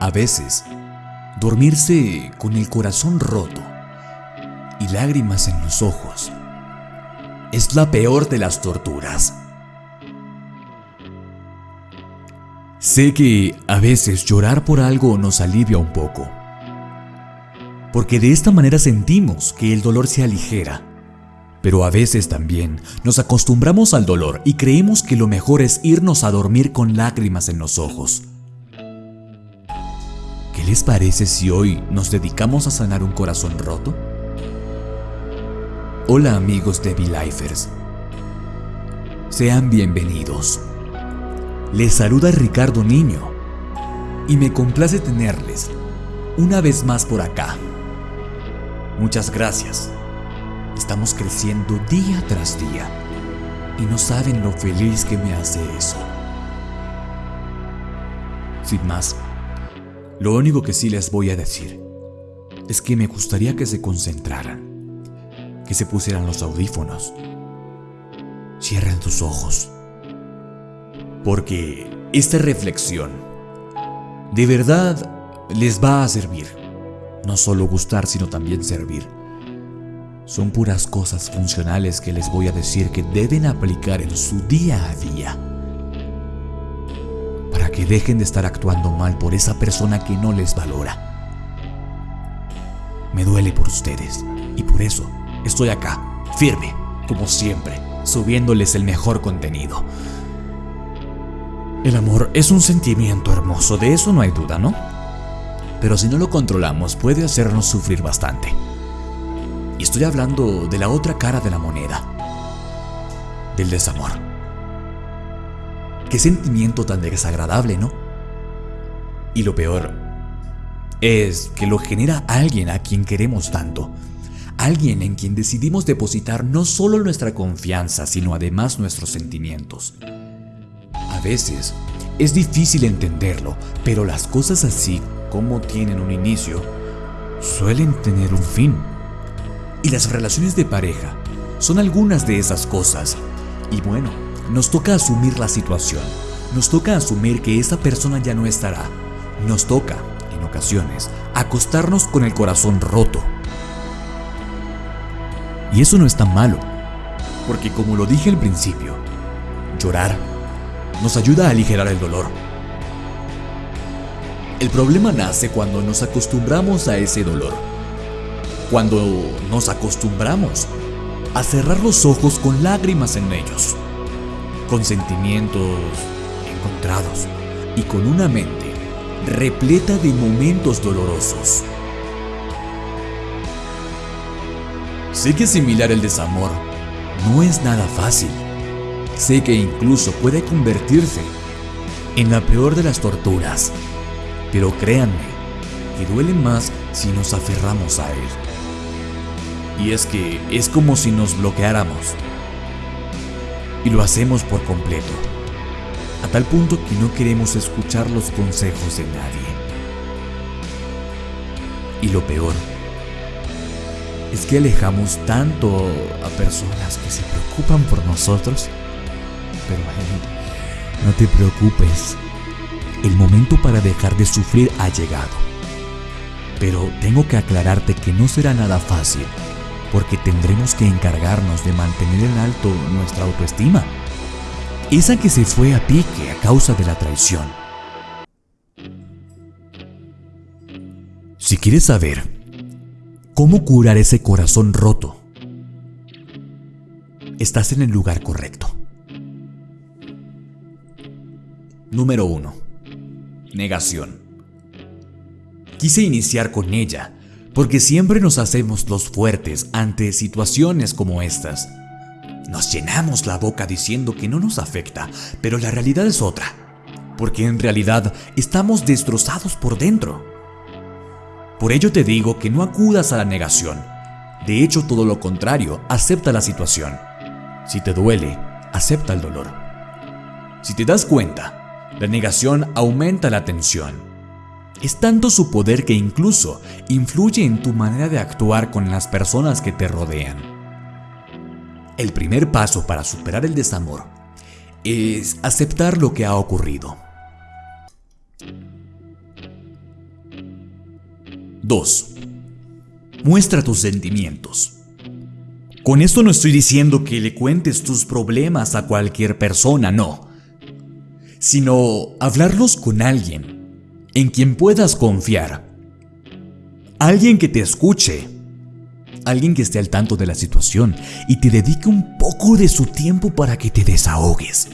A veces, dormirse con el corazón roto y lágrimas en los ojos es la peor de las torturas. Sé que a veces llorar por algo nos alivia un poco, porque de esta manera sentimos que el dolor se aligera. Pero a veces también nos acostumbramos al dolor y creemos que lo mejor es irnos a dormir con lágrimas en los ojos. ¿Qué les parece si hoy nos dedicamos a sanar un corazón roto? Hola amigos de V-Lifers. Sean bienvenidos. Les saluda Ricardo Niño y me complace tenerles una vez más por acá. Muchas gracias. Estamos creciendo día tras día y no saben lo feliz que me hace eso. Sin más, lo único que sí les voy a decir es que me gustaría que se concentraran, que se pusieran los audífonos, cierren tus ojos porque esta reflexión de verdad les va a servir. No solo gustar, sino también servir. Son puras cosas funcionales que les voy a decir que deben aplicar en su día a día. Que dejen de estar actuando mal por esa persona que no les valora. Me duele por ustedes y por eso estoy acá, firme, como siempre, subiéndoles el mejor contenido. El amor es un sentimiento hermoso, de eso no hay duda, ¿no? Pero si no lo controlamos puede hacernos sufrir bastante. Y estoy hablando de la otra cara de la moneda, del desamor. Qué sentimiento tan desagradable, ¿no? Y lo peor es que lo genera alguien a quien queremos tanto. Alguien en quien decidimos depositar no solo nuestra confianza, sino además nuestros sentimientos. A veces es difícil entenderlo, pero las cosas así como tienen un inicio, suelen tener un fin. Y las relaciones de pareja son algunas de esas cosas. Y bueno, nos toca asumir la situación. Nos toca asumir que esa persona ya no estará. Nos toca, en ocasiones, acostarnos con el corazón roto. Y eso no es tan malo, porque como lo dije al principio, llorar nos ayuda a aligerar el dolor. El problema nace cuando nos acostumbramos a ese dolor. Cuando nos acostumbramos a cerrar los ojos con lágrimas en ellos, con sentimientos encontrados y con una mente repleta de momentos dolorosos. Sé que similar el desamor no es nada fácil Sé que incluso puede convertirse en la peor de las torturas, pero créanme que duele más si nos aferramos a él. Y es que es como si nos bloqueáramos. Y lo hacemos por completo, a tal punto que no queremos escuchar los consejos de nadie. Y lo peor es que alejamos tanto a personas que se preocupan por nosotros pero no te preocupes. El momento para dejar de sufrir ha llegado. Pero tengo que aclararte que no será nada fácil, porque tendremos que encargarnos de mantener en alto nuestra autoestima. Esa que se fue a pique a causa de la traición. Si quieres saber cómo curar ese corazón roto, estás en el lugar correcto. Número 1. Negación. Quise iniciar con ella, porque siempre nos hacemos los fuertes ante situaciones como estas. Nos llenamos la boca diciendo que no nos afecta, pero la realidad es otra, porque en realidad estamos destrozados por dentro. Por ello te digo que no acudas a la negación. De hecho, todo lo contrario, acepta la situación. Si te duele, acepta el dolor. Si te das cuenta, la negación aumenta la tensión. Es tanto su poder que incluso influye en tu manera de actuar con las personas que te rodean. El primer paso para superar el desamor es aceptar lo que ha ocurrido. 2. Muestra tus sentimientos. Con esto no estoy diciendo que le cuentes tus problemas a cualquier persona, no. Sino hablarlos con alguien en quien puedas confiar. Alguien que te escuche. Alguien que esté al tanto de la situación y te dedique un poco de su tiempo para que te desahogues.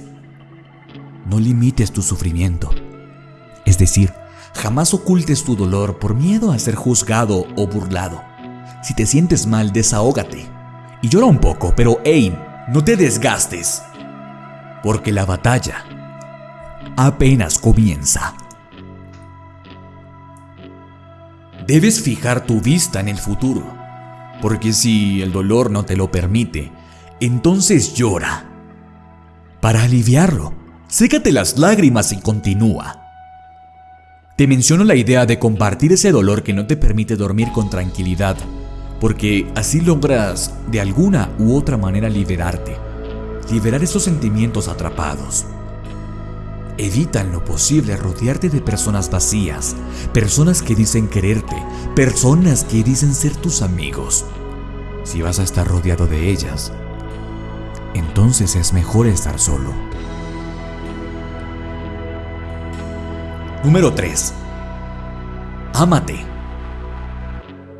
No limites tu sufrimiento. Es decir, jamás ocultes tu dolor por miedo a ser juzgado o burlado. Si te sientes mal, desahógate y llora un poco, pero hey, no te desgastes, porque la batalla apenas comienza. Debes fijar tu vista en el futuro, porque si el dolor no te lo permite, entonces llora. Para aliviarlo, sécate las lágrimas y continúa. Te menciono la idea de compartir ese dolor que no te permite dormir con tranquilidad porque así logras de alguna u otra manera liberarte, liberar esos sentimientos atrapados. Evita en lo posible rodearte de personas vacías, personas que dicen quererte, personas que dicen ser tus amigos. Si vas a estar rodeado de ellas, entonces es mejor estar solo. Número 3. Ámate.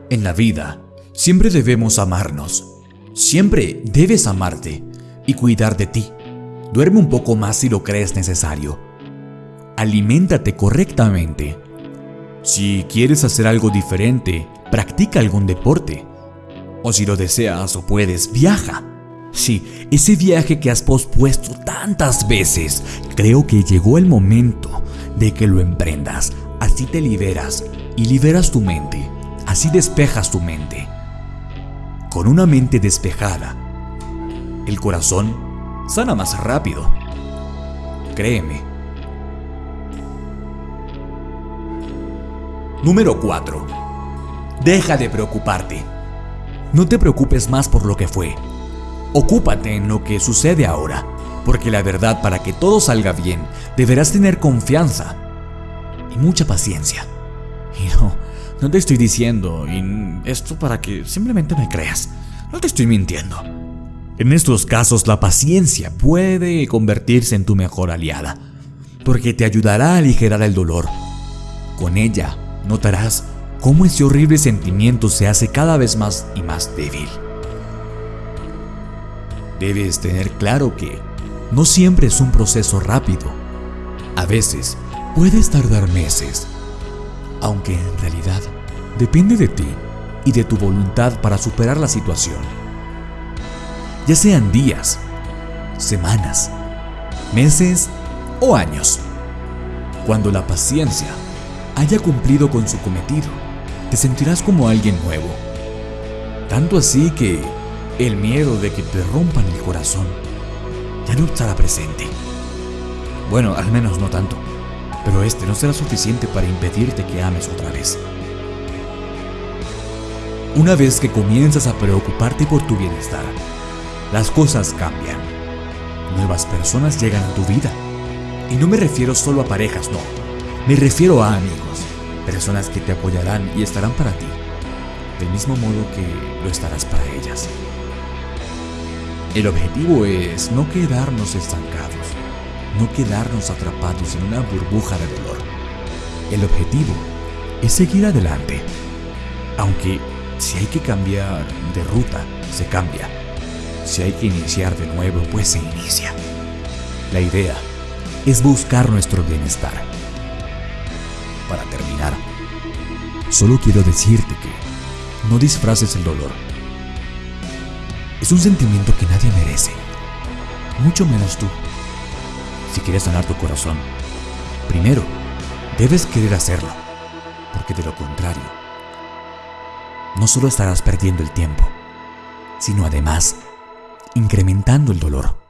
En la vida, Siempre debemos amarnos. Siempre debes amarte y cuidar de ti. Duerme un poco más si lo crees necesario. Aliméntate correctamente. Si quieres hacer algo diferente, practica algún deporte. O si lo deseas o puedes, viaja. Sí, ese viaje que has pospuesto tantas veces, creo que llegó el momento de que lo emprendas. Así te liberas y liberas tu mente. Así despejas tu mente con una mente despejada, el corazón sana más rápido. Créeme. Número 4. Deja de preocuparte. No te preocupes más por lo que fue. Ocúpate en lo que sucede ahora, porque la verdad para que todo salga bien, deberás tener confianza y mucha paciencia. Y no, no te estoy diciendo esto para que simplemente me creas. No te estoy mintiendo. En estos casos la paciencia puede convertirse en tu mejor aliada, porque te ayudará a aligerar el dolor. Con ella notarás cómo ese horrible sentimiento se hace cada vez más y más débil. Debes tener claro que no siempre es un proceso rápido. A veces puedes tardar meses, aunque en realidad depende de ti y de tu voluntad para superar la situación. Ya sean días, semanas, meses o años. Cuando la paciencia haya cumplido con su cometido, te sentirás como alguien nuevo. Tanto así que el miedo de que te rompan el corazón ya no estará presente. Bueno, al menos no tanto pero este no será suficiente para impedirte que ames otra vez. Una vez que comienzas a preocuparte por tu bienestar, las cosas cambian. Nuevas personas llegan a tu vida. Y no me refiero solo a parejas, no. Me refiero a amigos, personas que te apoyarán y estarán para ti, del mismo modo que lo estarás para ellas. El objetivo es no quedarnos estancados, no quedarnos atrapados en una burbuja de dolor. El objetivo es seguir adelante, aunque si hay que cambiar de ruta, se cambia. Si hay que iniciar de nuevo, pues se inicia. La idea es buscar nuestro bienestar. Para terminar, solo quiero decirte que no disfraces el dolor. Es un sentimiento que nadie merece, mucho menos tú si quieres sanar tu corazón, primero debes querer hacerlo, porque de lo contrario, no solo estarás perdiendo el tiempo, sino además incrementando el dolor.